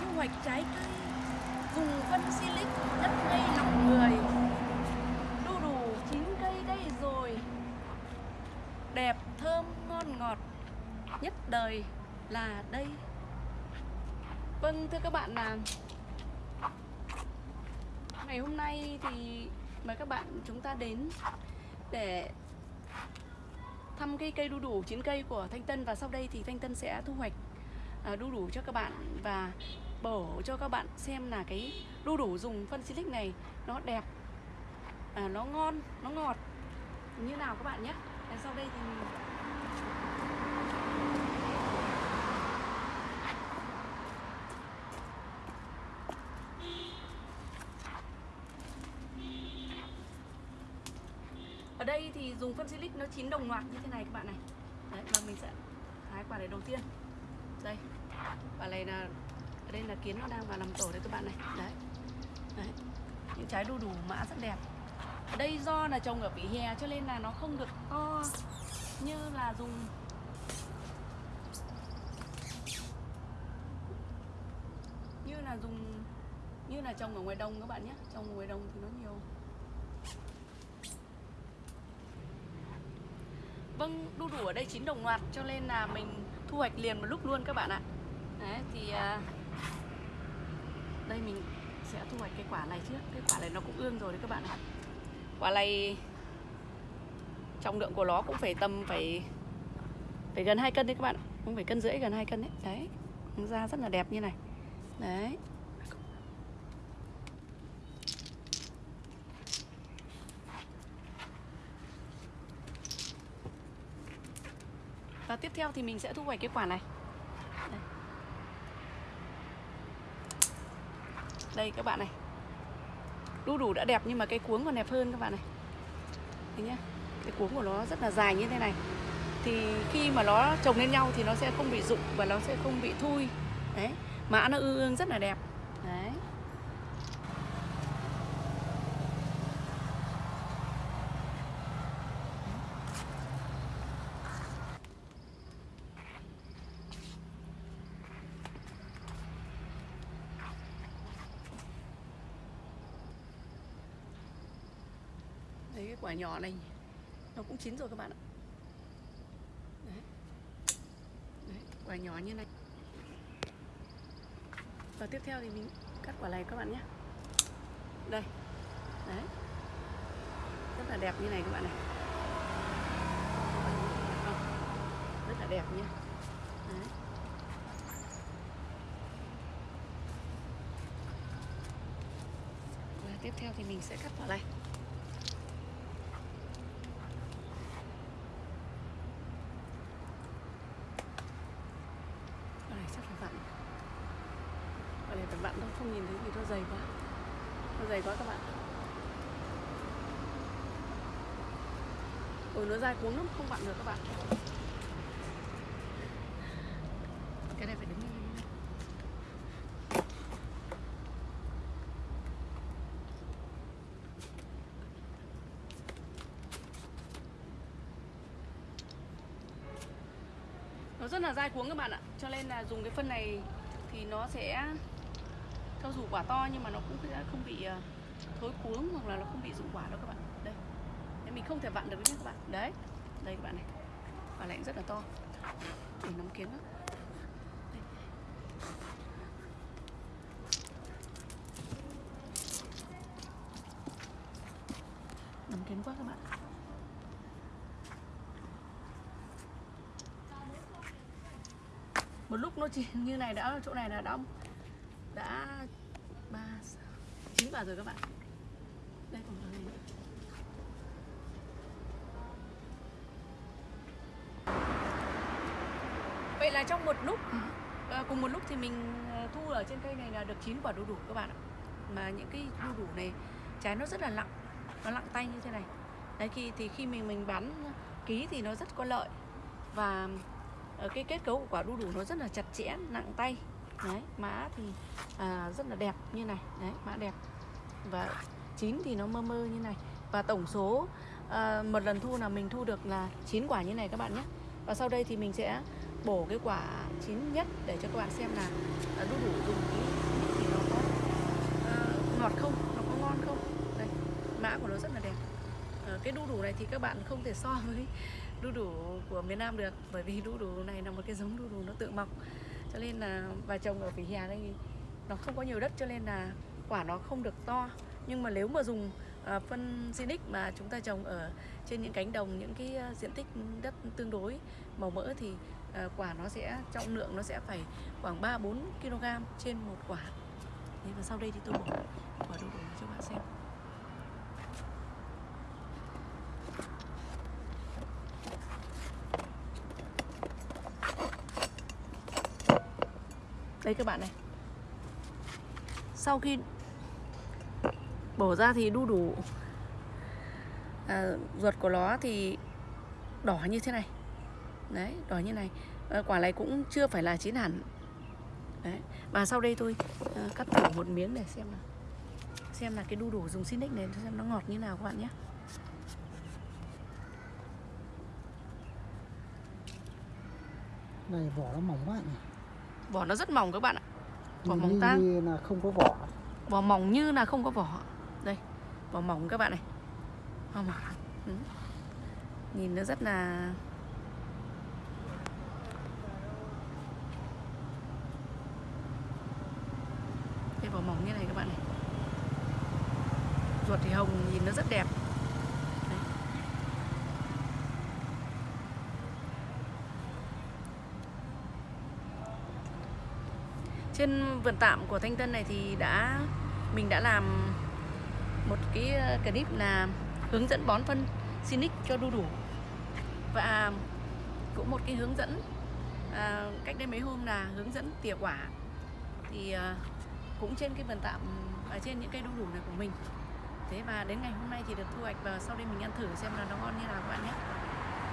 thu hoạch trái cây dùng phân silic đất ngay lòng người. Đu đủ chín cây đây rồi. Đẹp, thơm, ngon ngọt nhất đời là đây. Vâng thưa các bạn là ngày hôm nay thì mời các bạn chúng ta đến để thăm cây cây đu đủ chín cây của Thanh Tân và sau đây thì Thanh Tân sẽ thu hoạch. À, đu đủ cho các bạn và bổ cho các bạn xem là cái đu đủ dùng phân silic này nó đẹp à, nó ngon nó ngọt như nào các bạn nhé. Sau đây thì mình ở đây thì dùng phân silic nó chín đồng loạt như thế này các bạn này. Đấy và mình sẽ hái quả này đầu tiên. Đây quả này là ở đây là kiến nó đang vào làm tổ đấy các bạn này. Đấy, đấy. những trái đu đủ mã rất đẹp. Ở đây do là trồng ở vỉa hè cho nên là nó không được to như là dùng như là dùng như là trồng ở ngoài đồng các bạn nhé. Trồng ở ngoài đồng thì nó nhiều. Vâng, đu đủ ở đây chín đồng loạt cho nên là mình thu hoạch liền một lúc luôn các bạn ạ. Đấy, thì à, đây mình sẽ thu hoạch cái quả này trước. Cái quả này nó cũng ương rồi đấy các bạn ạ. Quả này trọng lượng của nó cũng phải tầm phải phải gần 2 cân đấy các bạn Cũng phải cân rưỡi gần 2 cân đấy. Đấy, da rất là đẹp như này. Đấy. Và tiếp theo thì mình sẽ thu hoạch cái quả này. Đây, các bạn này. Đu đủ đã đẹp nhưng mà cái cuống còn đẹp hơn các bạn này. Thấy nhá, Cái cuống của nó rất là dài như thế này. Thì khi mà nó trồng lên nhau thì nó sẽ không bị rụng và nó sẽ không bị thui. Đấy Mã nó ương ương rất là đẹp. Đấy. Quả nhỏ này Nó cũng chín rồi các bạn ạ. Đấy, Đấy quả nhỏ như này. Và tiếp theo thì mình cắt quả này các bạn nhé. Đây. Đấy. Rất là đẹp như này các bạn này. Rất là đẹp nhé. Đấy. Và tiếp theo thì mình sẽ cắt quả này. Chắc là vặn Ở này phải vặn thôi, không nhìn thấy vì nó dày quá. Nó dày quá các bạn. Ôi nó dài cuống lắm, không vặn được các bạn Cái này phải đứng lên nó rất là dai cuống các bạn ạ. Cho nên là dùng cái phân này thì nó sẽ cho dù quả to nhưng mà nó cũng sẽ không bị ờ, thối cuống hoặc là nó không bị rụng quả đâu các bạn. Đây. Đấy, mình không thể vặn được nhé các bạn. Đấy. Đây các bạn này. Quả lạnh rất là to. Để nắm kiến đó nóng nắm kiến quá các bạn. Một lúc nó chỉ như này đã chỗ này là đã đã ba chín quả rồi các bạn. Đây còn này nữa? Vậy là trong một lúc à, cùng một lúc thì mình ờ, thu ở trên cây này là được 9 quả đu đủ các bạn ạ. Mà những cái đu đủ này trái nó rất là lặng nó lặng tay như thế này. Đấy khi thì khi mình mình bán ký thì nó rất có lợi. Và Ờ, cái kết cấu của quả đu đủ nó rất là chặt chẽ nặng tay. Đấy mã thì à, rất là đẹp như này. Đấy mã đẹp. Và chín thì nó mơ mơ như này. Và tổng số à, một lần thu là mình thu được là chín quả như này các bạn nhé. Và sau đây thì mình sẽ bổ cái quả chín nhất để cho các bạn xem là à, đu đủ dùng cái ờ, ngọt không nó có ngon không. Đây mã của nó rất là đẹp. Ờ, cái đu đủ này thì các bạn không thể so với đu đủ của miền Nam được bởi vì đu đủ này là một cái giống đu đủ nó tự mọc cho nên là bà trồng ở vỉa hè đây nó không có nhiều đất cho nên là quả nó không được to nhưng mà nếu mà dùng uh, phân Sinic mà chúng ta trồng ở trên những cánh đồng những cái à, diện tích đất tương đối màu mỡ thì uh, quả nó sẽ trọng lượng nó sẽ phải khoảng 3 4 kg trên một quả. Thế và sau đây thì tôi bỏ quả đu đủ cho bạn xem. Đây các bạn này. Sau khi bổ ra thì đu đủ à, ruột của nó thì đỏ như thế này. Đấy đỏ như này. À, quả này cũng chưa phải là chín hẳn. Đấy và sau đây tôi à, cắt thử một miếng để xem nào. Xem là cái đu đủ dùng Sinic này xem nó ngọt như nào các bạn nhé. Này vỏ nó mỏng quá này vỏ nó rất mỏng các bạn ạ. Vỏ Nhìn mỏng như tang là không có vỏ. Vỏ mỏng như là không có vỏ. Đây vỏ mỏng các bạn này. Vỏ mỏng. Ừ. nhìn nó rất là đây vỏ mỏng như này các bạn này. Ruột thì hồng nhìn nó rất đẹp trên vườn tạm của Thanh Tân này thì đã mình đã làm một cái ờ, clip là hướng dẫn bón phân Sinic cho đu đủ. Và cũng một cái hướng dẫn à, cách đây mấy hôm là hướng dẫn tỉa quả. Thì à, cũng trên cái vườn tạm ở trên những cây đu đủ này của mình. Thế và đến ngày hôm nay thì được thu hoạch và sau đây mình ăn thử xem là nó ngon như nào các bạn nhé.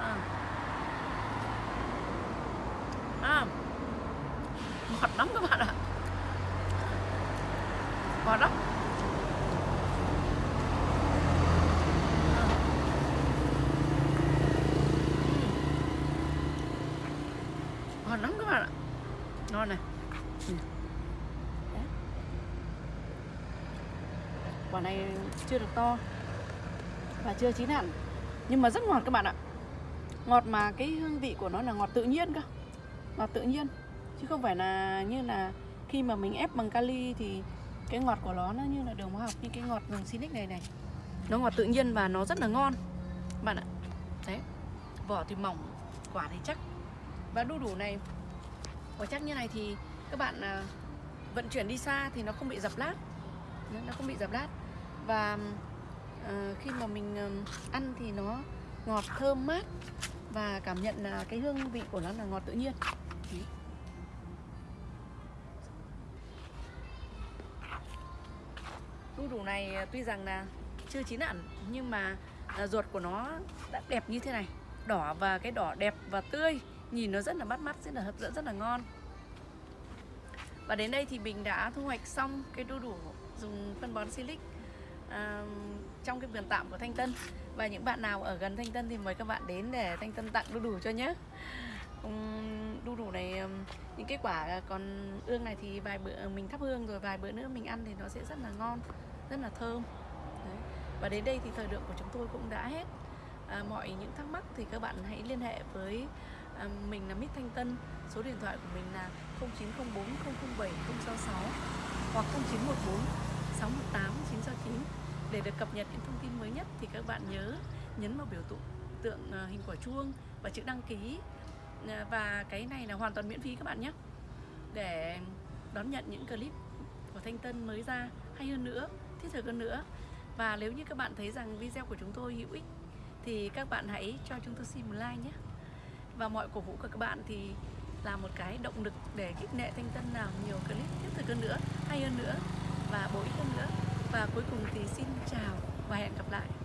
À. À, ngọt lắm các bạn ạ ngọt lắm ngon lắm các bạn ạ ngon này ừ. Đấy quả này chưa được to và chưa chín hẳn. Nhưng mà rất ngọt các bạn ạ. Ngọt mà cái hương vị của nó là ngọt tự nhiên cơ. Ngọt tự nhiên. Chứ không phải là như là khi mà mình ép bằng kali thì cái ngọt của nó nó như là đường hóa học, như cái ngọt đường silic này này. Nó ngọt tự nhiên và nó rất là ngon. Bạn ạ. Đấy. Vỏ thì mỏng, quả thì chắc. Và đu đủ này, quả chắc như này thì các bạn à, vận chuyển đi xa thì nó không bị dập lát. Nó không bị dập lát và uh, khi mà mình uh, ăn thì nó ngọt thơm mát và cảm nhận là cái hương vị của nó là ngọt tự nhiên. Đấy. đu đủ này ờ, tuy rằng là chưa chín hẳn nhưng mà ruột của nó đã đẹp như thế này. Đỏ và cái đỏ đẹp và tươi nhìn nó rất là bắt mắt rất là hấp dẫn rất là ngon. Và đến đây thì mình đã thu hoạch xong cái đu đủ dùng phân bón silic à, trong cái vườn tạm của Thanh Tân. Và những bạn nào ở gần Thanh Tân thì mời các bạn đến để Thanh Tân tặng đu đủ cho nhé. Um, đu đủ này những cái quả còn ương này thì vài bữa ờ, mình thắp hương rồi vài bữa nữa mình ăn thì nó sẽ rất là ngon rất là thơm. Đấy. và đến đây thì thời lượng của chúng tôi cũng đã hết. À, mọi những thắc mắc thì các bạn hãy liên hệ với à, mình là Mít Thanh Tân. Số điện thoại của mình là 0904 007 066 hoặc 0914 618 969 để được cập nhật những thông tin mới nhất thì các bạn nhớ nhấn vào biểu tượng tượng hình quả chuông và chữ đăng ký. Ờ, và cái này là hoàn toàn miễn phí các bạn nhé. Để đón nhận những clip của Thanh Tân mới ra, hay hơn nữa, thiết thực hơn nữa. Và nếu như các bạn thấy rằng video của chúng tôi hữu ích, thì các bạn hãy cho chúng tôi xin một like nhé. Và mọi cổ vũ của các bạn thì là một cái động lực để khích lệ Thanh Tân làm nhiều clip thiết thực hơn nữa, hay hơn nữa và bổ ích hơn nữa. Và cuối cùng thì xin chào và hẹn gặp lại.